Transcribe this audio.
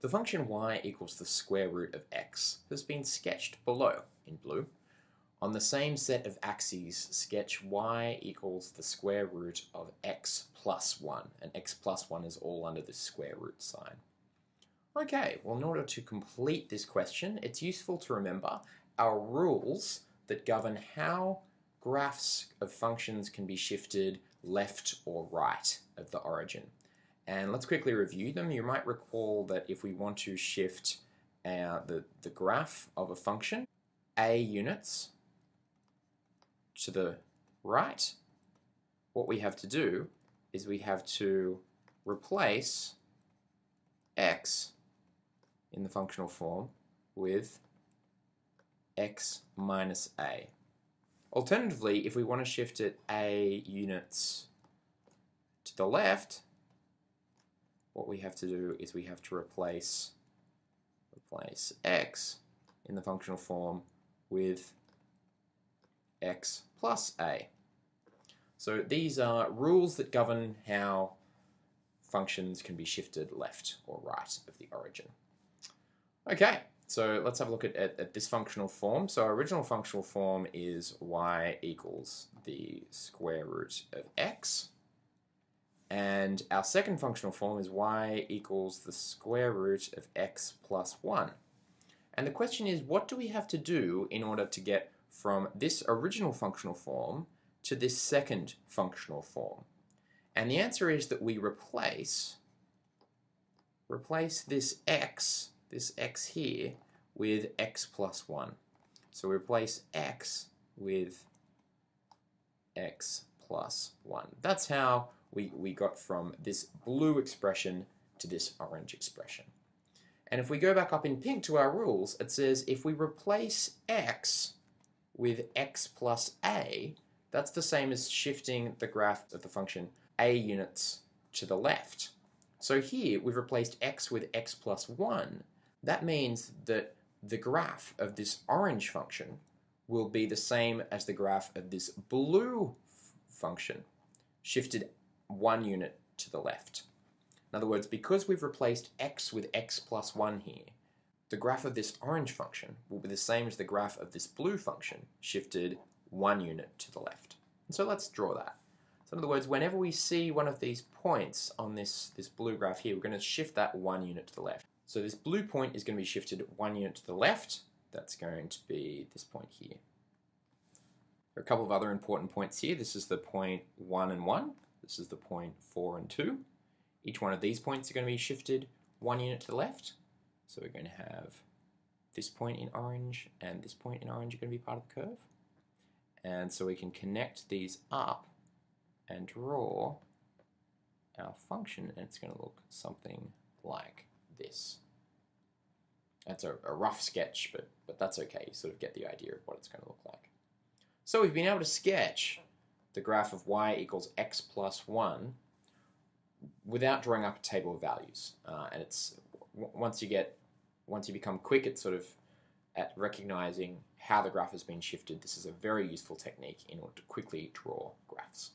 The function y equals the square root of x has been sketched below in blue. On the same set of axes, sketch y equals the square root of x plus 1, and x plus 1 is all under the square root sign. Okay, well in order to complete this question, it's useful to remember our rules that govern how graphs of functions can be shifted left or right of the origin. And let's quickly review them. You might recall that if we want to shift uh, the, the graph of a function, a units to the right, what we have to do is we have to replace x in the functional form with x minus a. Alternatively, if we want to shift it a units to the left, what we have to do is we have to replace replace x in the functional form with x plus a. So these are rules that govern how functions can be shifted left or right of the origin. Okay, so let's have a look at, at, at, this functional form. So our original functional form is y equals the square root of x. And our second functional form is y equals the square root of x plus 1. And the question is, what do we have to do in order to get from this original functional form to this second functional form? And the answer is that we replace, replace this x, this x here, with x plus 1. So we replace x with x plus 1. That's how we, we got from this blue expression to this orange expression. And if we go back up in pink to our rules, it says if we replace x with x plus a, that's the same as shifting the graph of the function a units to the left. So here we've replaced x with x plus 1. That means that the graph of this orange function will be the same as the graph of this blue function, shifted one unit to the left. In other words, because we've replaced x with x plus 1 here, the graph of this orange function will be the same as the graph of this blue function, shifted one unit to the left. And so let's draw that. So in other words, whenever we see one of these points on this, this blue graph here, we're going to shift that one unit to the left. So this blue point is going to be shifted one unit to the left. That's going to be this point here. There are a couple of other important points here. This is the point 1 and 1. This is the point 4 and 2. Each one of these points are going to be shifted one unit to the left. So we're going to have this point in orange and this point in orange are going to be part of the curve. And so we can connect these up and draw our function and it's going to look something like this. That's a, a rough sketch, but, but that's okay. You sort of get the idea of what it's going to look like. So we've been able to sketch the graph of y equals x plus 1 without drawing up a table of values. Uh, and it's once you get once you become quick at sort of at recognizing how the graph has been shifted, this is a very useful technique in order to quickly draw graphs.